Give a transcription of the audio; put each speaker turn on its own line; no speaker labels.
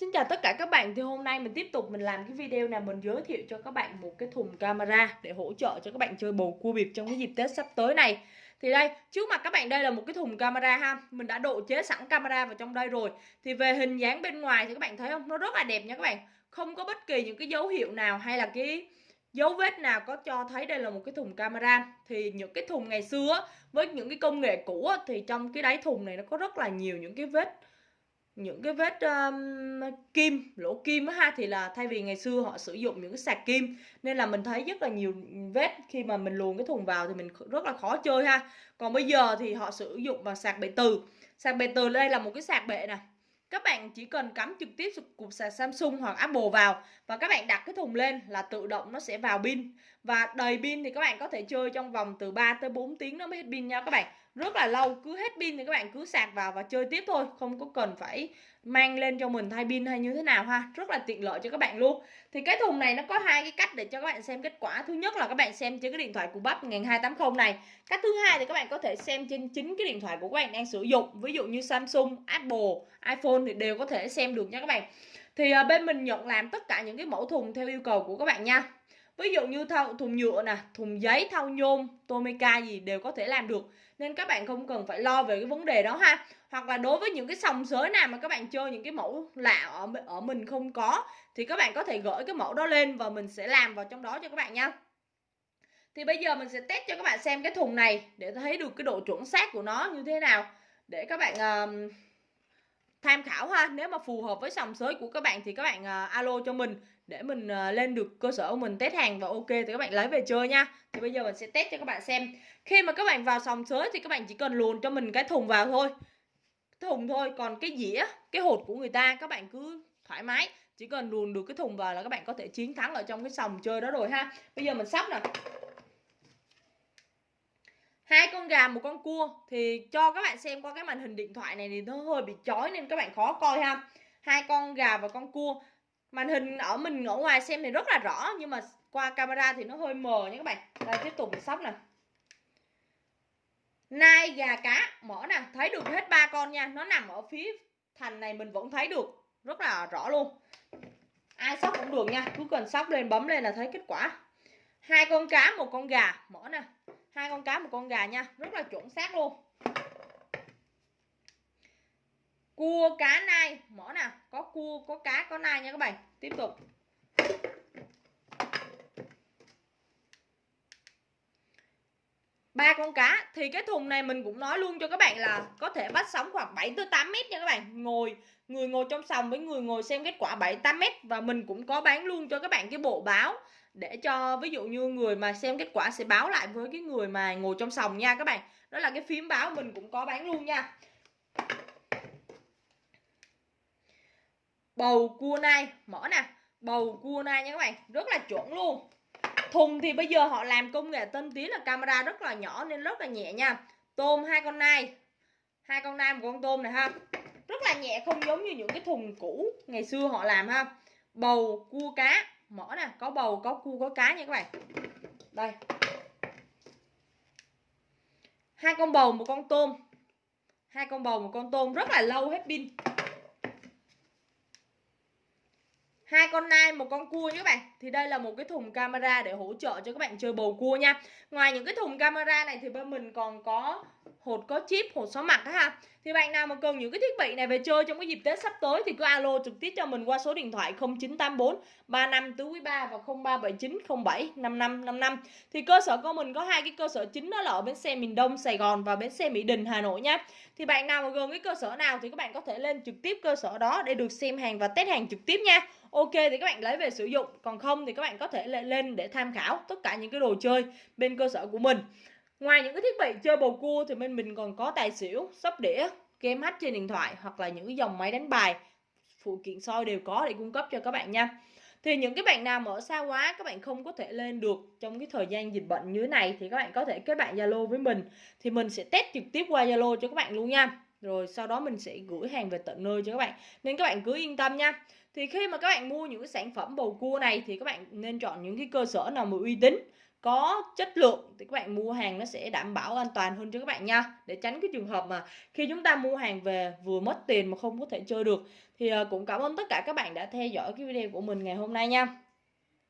Xin chào tất cả các bạn, thì hôm nay mình tiếp tục mình làm cái video này, mình giới thiệu cho các bạn một cái thùng camera để hỗ trợ cho các bạn chơi bầu cua bịp trong cái dịp Tết sắp tới này. Thì đây, trước mặt các bạn đây là một cái thùng camera ha. Mình đã độ chế sẵn camera vào trong đây rồi. Thì về hình dáng bên ngoài thì các bạn thấy không? Nó rất là đẹp nha các bạn. Không có bất kỳ những cái dấu hiệu nào hay là cái dấu vết nào có cho thấy đây là một cái thùng camera. Thì những cái thùng ngày xưa với những cái công nghệ cũ thì trong cái đáy thùng này nó có rất là nhiều những cái vết những cái vết um, kim lỗ kim á ha thì là thay vì ngày xưa họ sử dụng những cái sạc kim nên là mình thấy rất là nhiều vết khi mà mình luồn cái thùng vào thì mình rất là khó chơi ha. Còn bây giờ thì họ sử dụng bằng sạc bệ từ. Sạc bệ từ đây là một cái sạc bệ nè các bạn chỉ cần cắm trực tiếp cục sạc Samsung hoặc Apple vào và các bạn đặt cái thùng lên là tự động nó sẽ vào pin. Và đầy pin thì các bạn có thể chơi trong vòng từ 3 tới 4 tiếng nó mới hết pin nha các bạn rất là lâu cứ hết pin thì các bạn cứ sạc vào và chơi tiếp thôi không có cần phải mang lên cho mình thay pin hay như thế nào ha. Rất là tiện lợi cho các bạn luôn. Thì cái thùng này nó có hai cái cách để cho các bạn xem kết quả. Thứ nhất là các bạn xem trên cái điện thoại của bắp 1280 này. Cách thứ hai thì các bạn có thể xem trên chính cái điện thoại của các bạn đang sử dụng. Ví dụ như Samsung Apple iPhone thì đều có thể xem được nha các bạn. Thì à, bên mình nhận làm tất cả những cái mẫu thùng theo yêu cầu của các bạn nha. Ví dụ như thau, thùng nhựa nè thùng giấy thau nhôm tomica gì đều có thể làm được nên các bạn không cần phải lo về cái vấn đề đó ha. Hoặc là đối với những cái sòng sới nào mà các bạn chơi những cái mẫu lạ ở ở mình không có thì các bạn có thể gửi cái mẫu đó lên và mình sẽ làm vào trong đó cho các bạn nha. Thì bây giờ mình sẽ test cho các bạn xem cái thùng này để thấy được cái độ chuẩn xác của nó như thế nào. Để các bạn uh, tham khảo ha. Nếu mà phù hợp với sòng sới của các bạn thì các bạn uh, alo cho mình để mình uh, lên được cơ sở của mình test hàng và ok thì các bạn lấy về chơi nha. Thì bây giờ mình sẽ test cho các bạn xem. Khi mà các bạn vào sòng sới thì các bạn chỉ cần luồn cho mình cái thùng vào thôi. Thùng thôi còn cái dĩa cái hột của người ta các bạn cứ thoải mái. Chỉ cần luồn được cái thùng vào là các bạn có thể chiến thắng ở trong cái sòng chơi đó rồi ha. Bây giờ mình sắp nè hai con gà, một con cua. Thì cho các bạn xem qua cái màn hình điện thoại này thì nó hơi bị chói nên các bạn khó coi ha. Hai con gà và con cua. Màn hình ở mình ở ngoài xem thì rất là rõ, nhưng mà qua camera thì nó hơi mờ nha các bạn. Đây, tiếp tục mình sóc nè. Nai gà cá, mở nè. Thấy được hết ba con nha. Nó nằm ở phía thành này mình vẫn thấy được. Rất là rõ luôn. Ai sóc cũng được nha. Cứ cần sóc lên, bấm lên là thấy kết quả. Hai con cá, một con gà. Mở nè hai con cá, một con gà nha. Rất là chuẩn xác luôn. Cua cá nai. Mở nè có cua, có cá, có nai nha các bạn. Tiếp tục. Ba con cá. Thì cái thùng này mình cũng nói luôn cho các bạn là có thể bắt sóng khoảng 7 tới 8 mét nha các bạn. Ngồi, người ngồi trong sòng với người ngồi xem kết quả 7 8 mét. Và mình cũng có bán luôn cho các bạn cái bộ báo để cho ví dụ như người mà xem kết quả sẽ báo lại với cái người mà ngồi trong sòng nha các bạn. Đó là cái phím báo mình cũng có bán luôn nha. Bầu cua nai. Mở nè. Bầu cua nai nha các bạn. Rất là chuẩn luôn thùng thì bây giờ họ làm công nghệ tân tiến là camera rất là nhỏ nên rất là nhẹ nha. Tôm hai con nai. Hai con nai, một con tôm này ha. Rất là nhẹ, không giống như những cái thùng cũ ngày xưa họ làm ha. Bầu, cua, cá. Mỏ nè, có bầu, có cua, có cá nha các bạn. Đây. Hai con bầu, một con tôm. Hai con bầu, một con tôm. Rất là lâu hết pin. Hai con nai, một con cua nhé các bạn. Thì đây là một cái thùng camera để hỗ trợ cho các bạn chơi bầu cua nha. Ngoài những cái thùng camera này thì bên mình còn có hột có chip, hột xóa mặt ha. Thì bạn nào mà cần những cái thiết bị này về chơi trong cái dịp tết sắp tới thì cứ alo trực tiếp cho mình qua số điện thoại 0984 35 tứ quý 3 và 0379 07 5555 thì cơ sở của mình có hai cái cơ sở chính đó là ở bến xe miền Đông, Sài Gòn và bến xe Mỹ Đình, Hà Nội nhé thì bạn nào mà gần cái cơ sở nào thì các bạn có thể lên trực tiếp cơ sở đó để được xem hàng và test hàng trực tiếp nha ok, thì các bạn lấy về sử dụng. Còn không thì các bạn có thể lên để tham khảo tất cả những cái đồ chơi bên cơ sở của mình. Ngoài những cái thiết bị chơi bầu cua thì bên mình còn có tài xỉu, sóc đĩa, game hack trên điện thoại hoặc là những cái dòng máy đánh bài. Phụ kiện soi đều có để cung cấp cho các bạn nha. Thì những cái bạn nào mở ở xa quá, các bạn không có thể lên được trong cái thời gian dịch bệnh như thế này thì các bạn có thể kết bạn Zalo với mình. Thì mình sẽ test trực tiếp qua Zalo cho các bạn luôn nha. Rồi sau đó mình sẽ gửi hàng về tận nơi cho các bạn. Nên các bạn cứ yên tâm nha thì khi mà các bạn mua những cái sản phẩm bầu cua này thì các bạn nên chọn những cái cơ sở nào mà uy tín, có chất lượng thì các bạn mua hàng nó sẽ đảm bảo an toàn hơn cho các bạn nha. Để tránh cái trường hợp mà khi chúng ta mua hàng về vừa mất tiền mà không có thể chơi được. Thì ờ, cũng cảm ơn tất cả các bạn đã theo dõi cái video của mình ngày hôm nay nha.